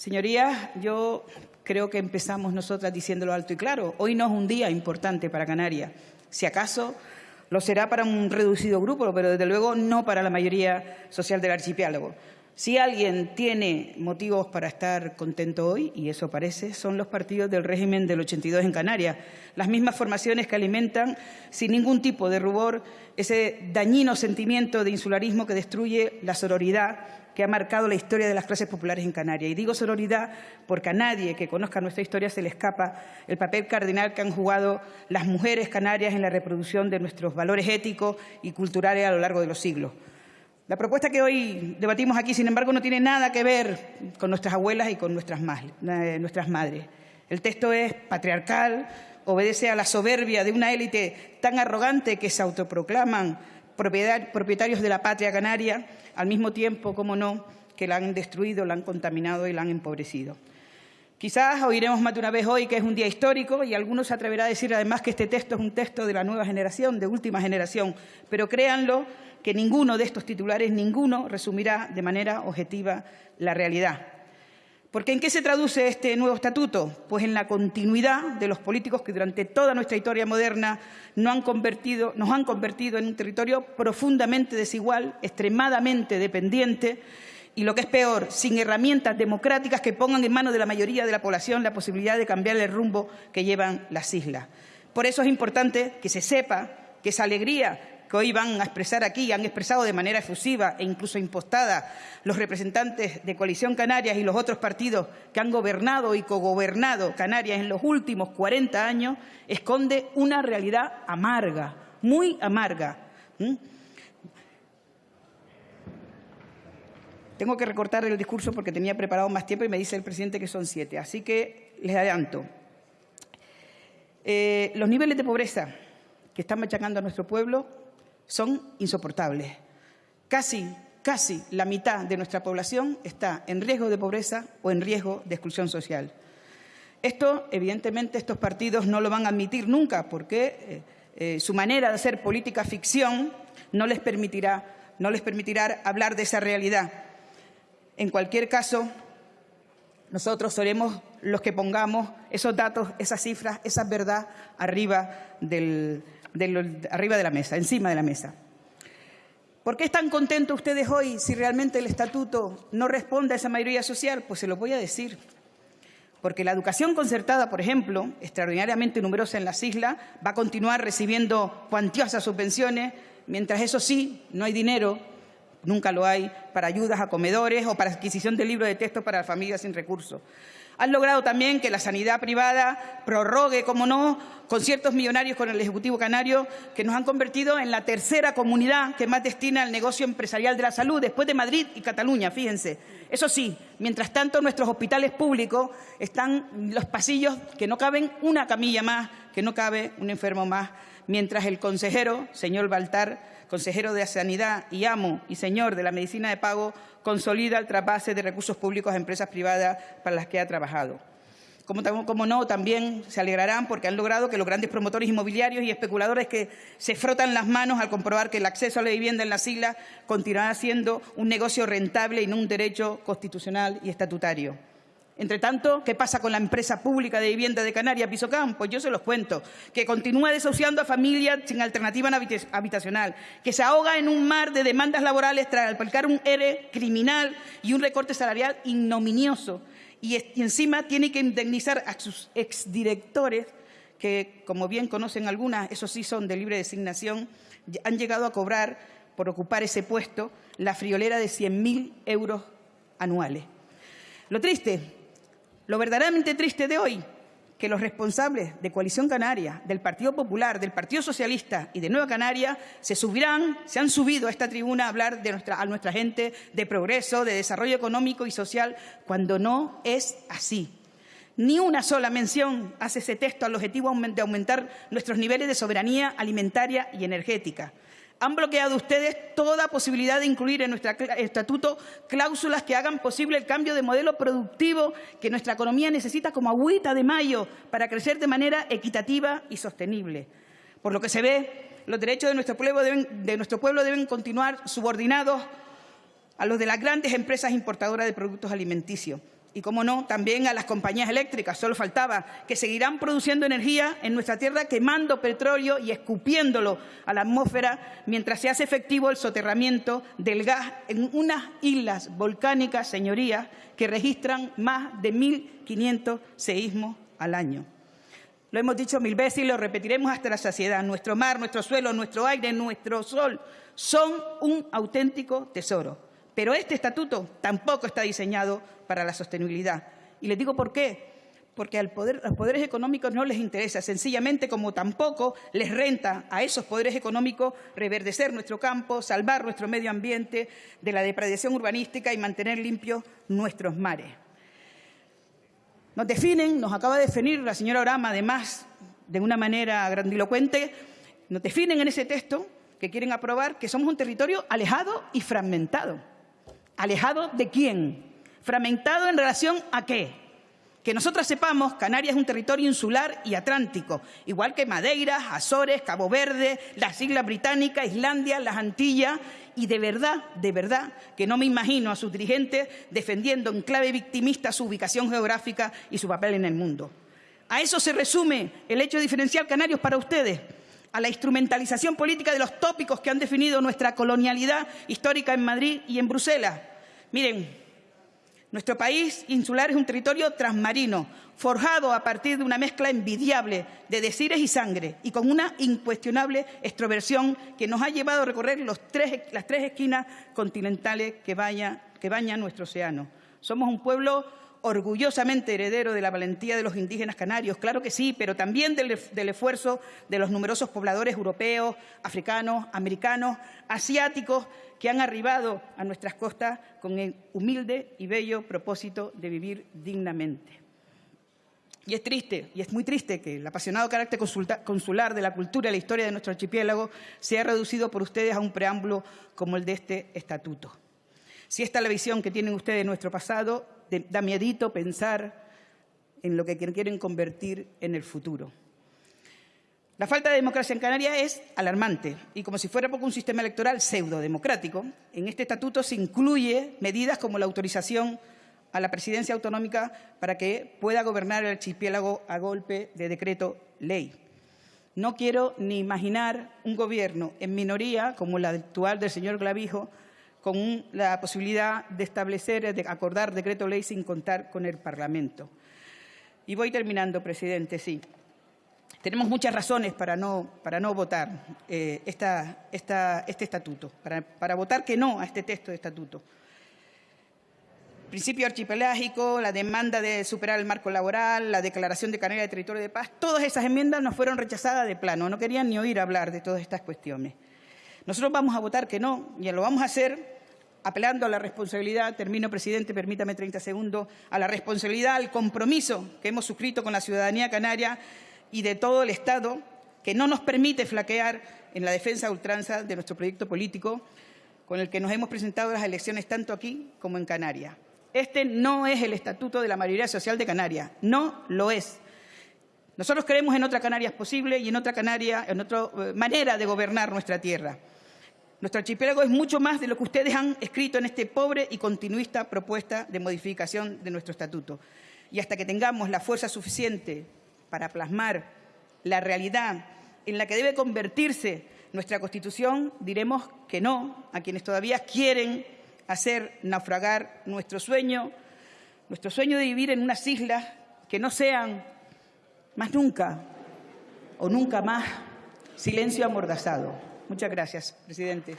Señorías, yo creo que empezamos nosotras diciéndolo alto y claro. Hoy no es un día importante para Canarias. Si acaso lo será para un reducido grupo, pero desde luego no para la mayoría social del archipiélago. Si alguien tiene motivos para estar contento hoy, y eso parece, son los partidos del régimen del 82 en Canarias, las mismas formaciones que alimentan sin ningún tipo de rubor ese dañino sentimiento de insularismo que destruye la sororidad que ha marcado la historia de las clases populares en Canarias. Y digo sororidad porque a nadie que conozca nuestra historia se le escapa el papel cardinal que han jugado las mujeres canarias en la reproducción de nuestros valores éticos y culturales a lo largo de los siglos. La propuesta que hoy debatimos aquí, sin embargo, no tiene nada que ver con nuestras abuelas y con nuestras, eh, madres. El texto es patriarcal, obedece a la soberbia de una élite tan arrogante que se autoproclaman propietarios de la patria canaria, al mismo tiempo, como no, que la han destruido, la han contaminado y la han empobrecido. Quizás oiremos más de una vez hoy que es un día histórico y algunos se atreverán a decir además que este texto es un texto de la nueva generación, de última generación, pero créanlo que ninguno de estos titulares, ninguno resumirá de manera objetiva la realidad. Porque ¿en qué se traduce este nuevo estatuto? Pues en la continuidad de los políticos que durante toda nuestra historia moderna nos han convertido, nos han convertido en un territorio profundamente desigual, extremadamente dependiente y, lo que es peor, sin herramientas democráticas que pongan en manos de la mayoría de la población la posibilidad de cambiar el rumbo que llevan las islas. Por eso es importante que se sepa que esa alegría que hoy van a expresar aquí, han expresado de manera efusiva e incluso impostada los representantes de Coalición Canarias y los otros partidos que han gobernado y cogobernado Canarias en los últimos 40 años, esconde una realidad amarga, muy amarga. Tengo que recortar el discurso porque tenía preparado más tiempo y me dice el presidente que son siete. Así que les adelanto. Eh, los niveles de pobreza que están machacando a nuestro pueblo son insoportables. Casi, casi la mitad de nuestra población está en riesgo de pobreza o en riesgo de exclusión social. Esto, evidentemente, estos partidos no lo van a admitir nunca porque eh, eh, su manera de hacer política ficción no les permitirá, no les permitirá hablar de esa realidad. En cualquier caso, nosotros seremos los que pongamos esos datos, esas cifras, esa verdad arriba del, arriba de la mesa, encima de la mesa. ¿Por qué están contentos ustedes hoy si realmente el estatuto no responde a esa mayoría social? Pues se lo voy a decir. Porque la educación concertada, por ejemplo, extraordinariamente numerosa en las islas, va a continuar recibiendo cuantiosas subvenciones, mientras eso sí, no hay dinero, nunca lo hay, para ayudas a comedores o para adquisición de libros de texto para familias sin recursos. Han logrado también que la sanidad privada prorrogue, como no, conciertos millonarios con el Ejecutivo Canario, que nos han convertido en la tercera comunidad que más destina al negocio empresarial de la salud, después de Madrid y Cataluña, fíjense. Eso sí, mientras tanto, nuestros hospitales públicos están los pasillos que no caben una camilla más, que no cabe un enfermo más, mientras el consejero, señor Baltar, consejero de Sanidad y amo y señor de la medicina de pago, consolida el trasvase de recursos públicos a empresas privadas para las que ha trabajado. Como, no, también se alegrarán porque han logrado que los grandes promotores inmobiliarios y especuladores que se frotan las manos al comprobar que el acceso a la vivienda en las islas continuará siendo un negocio rentable y no un derecho constitucional y estatutario. Entre tanto, ¿qué pasa con la empresa pública de vivienda de Canarias, Pisocam? Pues yo se los cuento, que continúa desahuciando a familias sin alternativa habitacional, que se ahoga en un mar de demandas laborales tras aplicar un ERE criminal y un recorte salarial ignominioso. Y, encima tiene que indemnizar a sus exdirectores, que, como bien conocen algunas, esos sí son de libre designación, han llegado a cobrar, por ocupar ese puesto, la friolera de 100.000 euros anuales. Lo triste lo verdaderamente triste de hoy, que los responsables de Coalición Canaria, del Partido Popular, del Partido Socialista y de Nueva Canaria se subirán, se han subido a esta tribuna a hablar de a nuestra gente de progreso, de desarrollo económico y social, cuando no es así. Ni una sola mención hace ese texto al objetivo de aumentar nuestros niveles de soberanía alimentaria y energética han bloqueado ustedes toda posibilidad de incluir en nuestro estatuto cláusulas que hagan posible el cambio de modelo productivo que nuestra economía necesita como agüita de mayo para crecer de manera equitativa y sostenible. Por lo que se ve, los derechos de nuestro pueblo deben, de nuestro pueblo deben continuar subordinados a los de las grandes empresas importadoras de productos alimenticios. Y, como no, también a las compañías eléctricas, solo faltaba, que seguirán produciendo energía en nuestra tierra quemando petróleo y escupiéndolo a la atmósfera mientras se hace efectivo el soterramiento del gas en unas islas volcánicas, señorías, que registran más de 1.500 seísmos al año. Lo hemos dicho mil veces y lo repetiremos hasta la saciedad. Nuestro mar, nuestro suelo, nuestro aire, nuestro sol son un auténtico tesoro. Pero este estatuto tampoco está diseñado para la sostenibilidad. Y les digo por qué. Porque a los poderes económicos no les interesa, sencillamente como tampoco les renta a esos poderes económicos reverdecer nuestro campo, salvar nuestro medio ambiente de la depredación urbanística y mantener limpios nuestros mares. Nos definen, nos acaba de definir la señora Orama, además, de una manera grandilocuente, nos definen en ese texto que quieren aprobar que somos un territorio alejado y fragmentado. ¿Alejado de quién? ¿Fragmentado en relación a qué? Que nosotros sepamos, Canarias es un territorio insular y atlántico, igual que Madeira, Azores, Cabo Verde, las Islas Británicas, Islandia, las Antillas, y de verdad, de verdad, que no me imagino a sus dirigentes defendiendo en clave victimista su ubicación geográfica y su papel en el mundo. A eso se resume el hecho de diferenciar Canarios para ustedes, a la instrumentalización política de los tópicos que han definido nuestra colonialidad histórica en Madrid y en Bruselas. Miren, nuestro país insular es un territorio transmarino, forjado a partir de una mezcla envidiable de desires y sangre y con una incuestionable extroversión que nos ha llevado a recorrer las tres esquinas continentales que, que bañan nuestro océano. Somos un pueblo orgullosamente heredero de la valentía de los indígenas canarios, claro que sí, pero también del, esfuerzo de los numerosos pobladores europeos, africanos, americanos, asiáticos, que han arribado a nuestras costas con el humilde y bello propósito de vivir dignamente. Y es triste, y es muy triste que el apasionado carácter consular de la cultura y la historia de nuestro archipiélago sea reducido por ustedes a un preámbulo como el de este estatuto. Si esta es la visión que tienen ustedes de nuestro pasado, da miedito pensar en lo que quieren convertir en el futuro. La falta de democracia en Canarias es alarmante y como si fuera poco un sistema electoral pseudo-democrático, en este estatuto se incluye medidas como la autorización a la presidencia autonómica para que pueda gobernar el archipiélago a golpe de decreto ley. No quiero ni imaginar un gobierno en minoría como la actual del señor Clavijo con la posibilidad de establecer, de acordar decreto ley sin contar con el Parlamento. Y voy terminando, presidente, sí. Tenemos muchas razones para no, para no votar eh, este estatuto, para, para votar que no a este texto de estatuto. Principio archipelágico, la demanda de superar el marco laboral, la declaración de Canarias de territorio de paz, todas esas enmiendas nos fueron rechazadas de plano, no querían ni oír hablar de todas estas cuestiones. Nosotros vamos a votar que no, y lo vamos a hacer apelando a la responsabilidad, termino, presidente, permítame 30 segundos, a la responsabilidad, al compromiso que hemos suscrito con la ciudadanía canaria y de todo el Estado, que no nos permite flaquear en la defensa ultranza de nuestro proyecto político, con el que nos hemos presentado en las elecciones tanto aquí como en Canarias. Este no es el estatuto de la mayoría social de Canarias, no lo es. Nosotros creemos en otra Canarias posible y en otra Canaria, en otra eh, manera de gobernar nuestra tierra. Nuestro archipiélago es mucho más de lo que ustedes han escrito en este pobre y continuista propuesta de modificación de nuestro estatuto. Y hasta que tengamos la fuerza suficiente para plasmar la realidad en la que debe convertirse nuestra Constitución, diremos que no a quienes todavía quieren hacer naufragar nuestro sueño, nuestro sueño de vivir en unas islas que no sean más nunca o nunca más silencio amordazado. Muchas gracias, presidente.